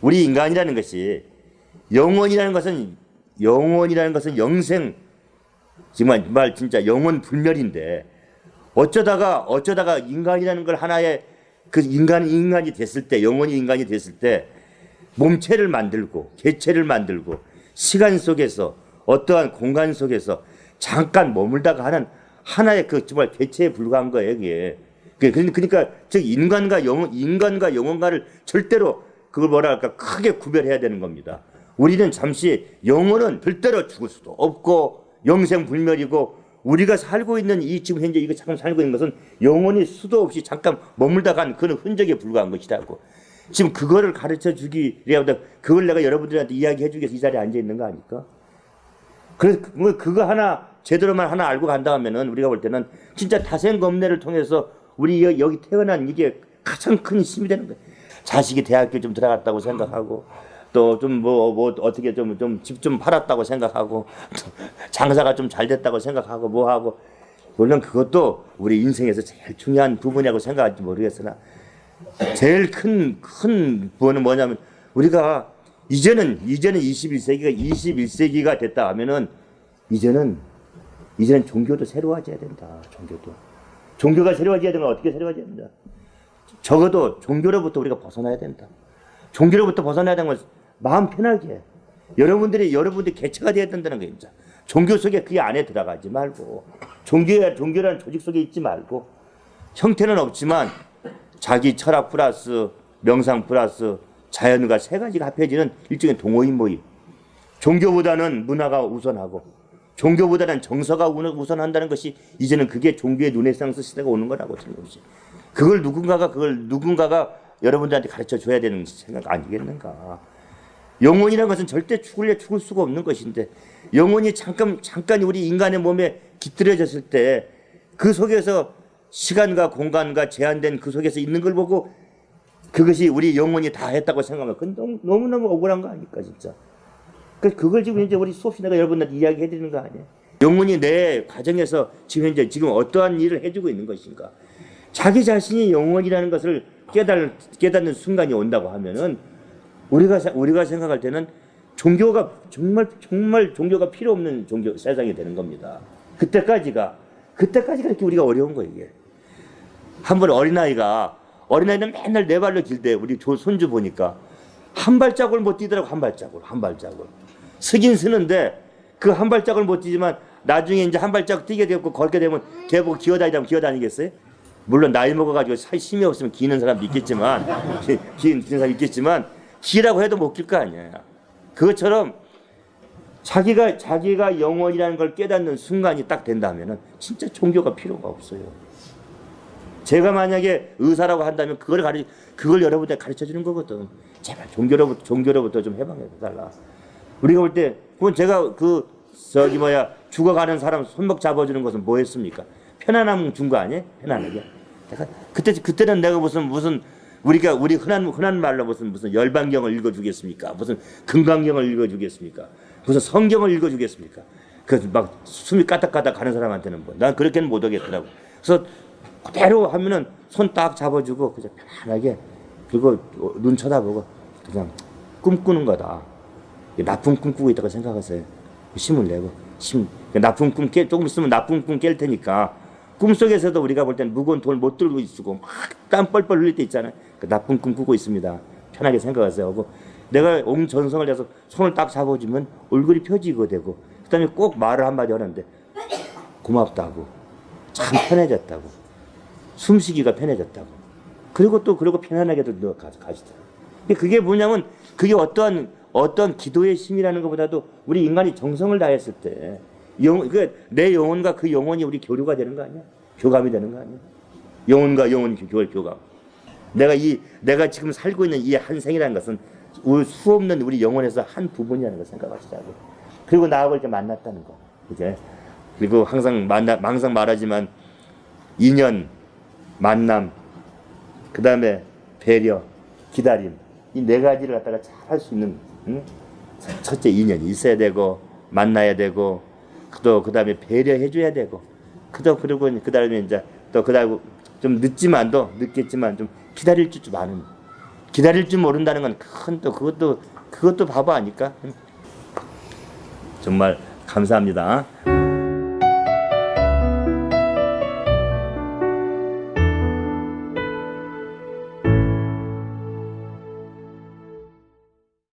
우리 인간이라는 것이 영혼이라는 것은 영혼이라는 것은 영생 정말 말 진짜 영혼 불멸인데 어쩌다가 어쩌다가 인간이라는 걸 하나의 그 인간 인간이 됐을 때 영혼이 인간이 됐을 때 몸체를 만들고 개체를 만들고 시간 속에서 어떠한 공간 속에서 잠깐 머물다가 하는 하나의 그 정말 개체에 불과한 거예요, 이게. 그- 그러니까 즉 인간과 영혼 인간과 영혼과를 절대로 그걸 뭐라 할까 크게 구별해야 되는 겁니다. 우리는 잠시 영혼은 절대로 죽을 수도 없고 영생 불멸이고 우리가 살고 있는 이 지금 현재 이거 잠깐 살고 있는 것은 영혼이 수도 없이 잠깐 머물다 간 그런 흔적에 불과한 것이라고. 지금 그거를 가르쳐 주기 위하여 그걸 내가 여러분들한테 이야기해 주기 위해서 이 자리에 앉아 있는 거 아닐까? 그래서 그- 뭐 그거 하나 제대로만 하나 알고 간다 하면은 우리가 볼 때는 진짜 다생검내를 통해서 우리 여- 여기 태어난 이게 가장 큰 힘이 되는 거예요. 자식이 대학교 좀 들어갔다고 생각하고 또 좀 뭐 뭐 어떻게 좀 좀 집좀 팔았다고 생각하고 또 장사가 좀 잘 됐다고 생각하고 뭐 하고 물론 그것도 우리 인생에서 제일 중요한 부분이라고 생각할지 모르겠으나 제일 큰큰 부분은 뭐냐면 우리가 이제는 이제는 21세기가 21세기가 됐다 하면은 이제는 이제는 종교도 새로워져야 된다. 종교도 종교가 새로워져야 되면 어떻게 새로워져야 된다. 적어도 종교로부터 우리가 벗어나야 된다. 종교로부터 벗어나야 되는 건 마음 편하게 여러분들이 여러분들이 개체가 되어야 된다는. 진짜. 종교 속에 그 안에 들어가지 말고 종교 종교라는 조직 속에 있지 말고 형태는 없지만 자기 철학 플러스 명상 플러스 자연과 세 가지가 합해지는 일종의 동호인 모임. 종교보다는 문화가 우선하고 종교보다는 정서가 우- 우선한다는 것이 이제는 그게 종교의 르네상스 시대가 오는 거라고 것이. 그걸 누군가가 그걸 누군가가 여러분들한테 가르쳐 줘야 되는 생각 아니겠는가. 영혼이라는 것은 절대 죽을래 죽을 수가 없는 것인데 영혼이 잠깐 잠깐 우리 인간의 몸에 깃들여졌을 때 그 속에서 시간과 공간과 제한된 그 속에서 있는 걸 보고 그것이 우리 영혼이 다 했다고 생각하면 그건 너무, 너무너무 억울한 거 아닙니까 진짜? 그 그걸 지금 이제 우리 수업 시간에 여러분들한테 이야기해 드리는 거 아니에요 영혼이 내 가정에서 지금 현재 지금 어떠한 일을 해주고 있는 것인가 자기 자신이 영혼이라는 것을 깨달, 깨닫는 순간이 온다고 하면은 우리가 사- 우리가 생각할 때는 종교가 정말 정말 종교가 필요 없는 종교 세상이 되는 겁니다. 그때까지가 그때까지가 이렇게 우리가 어려운 거예요 이게. 한 번 어린아이가 어린아이는 맨날 네 발로 길대 우리 조 손주 보니까 한 발자국을 못 뛰더라고 한 발자국 한 발자국 쓰긴 쓰는데 그 한 발자국을 못 뛰지만 나중에 이제 한 발자국 뛰게 되고 걷게 되면 걔보고 기어다니다면 기어다니겠어요? 물론 나이 먹어가지고 살 힘이 없으면 기는 사람도 있겠지만 기, 기는 사람 있겠지만 기라고 해도 못 길 거 아니에요. 그것처럼 자기가 자기가 영원이라는 걸 깨닫는 순간이 딱 된다면은 진짜 종교가 필요가 없어요. 제가 만약에 의사라고 한다면 그걸 가르 그걸 여러분들 가르쳐 주는 거거든. 제발 종교로부터 종교로부터 좀 해방해 달라. 우리가 볼 때 그건 제가 그 저기 뭐야 죽어가는 사람 손목 잡아주는 것은 뭐였습니까? 편안함 준 거 아니에요? 편안하게. 그때 그때는 내가 무슨 무슨 우리가 우리 흔한 흔한 말로 무슨 무슨 열반경을 읽어주겠습니까? 무슨 금강경을 읽어주겠습니까? 무슨 성경을 읽어주겠습니까? 그 막 숨이 까딱까딱 가는 사람한테는 뭐 난 그렇게는 못 하겠더라고. 그래서 그대로 하면은 손 딱 잡아주고 그냥 편안하게 그리고 눈 쳐다보고 그냥 꿈꾸는 거다. 나쁜 꿈 꾸고 있다고 생각하세요. 힘을 내고 힘 나쁜 꿈 깨, 조금 있으면 나쁜 꿈 깰 테니까 꿈속에서도 우리가 볼 때는 무거운 돌못 들고 있고 막 땀 뻘뻘 흘릴 때 있잖아요. 그 나쁜 꿈 꾸고 있습니다. 편하게 생각하세요. 하고 내가 온 전성을 해서 손을 딱 잡아주면 얼굴이 펴지고 되고 그다음에 꼭 말을 한마디 하는데 고맙다고 참 편해졌다고 숨쉬기가 편해졌다고 그리고 또 그리고 편안하게도 가시더라고 그게 뭐냐면 그게 어떠한 어떤 기도의 힘이라는 것보다도 우리 인간이 정성을 다했을 때 영, 그내 영혼과 그 영혼이 우리 교류가 되는 거 아니야? 교감이 되는 거 아니야? 영혼과 영혼 교, 교감. 내가 이 내가 지금 살고 있는 이 한 생이라는 것은 수 없는 우리 영혼에서 한 부분이라는 걸 생각하시자고. 그리고 나하고 이렇게 만났다는 거. 이제 그리고 항상 만나 항상 말하지만 인연, 만남, 그 다음에 배려, 기다림 이 네 가지를 갖다가 잘 할 수 있는 응? 첫째 인연이 있어야 되고 만나야 되고 또 그다음에 배려해 줘야 되고 그도 그리고 그다음에 이제 또 그다음 좀 늦지만도 늦겠지만 좀 기다릴 줄좀 아는 기다릴 줄 모른다는 건 큰 또 그것도 그것도 바보 아닐까? 정말 감사합니다.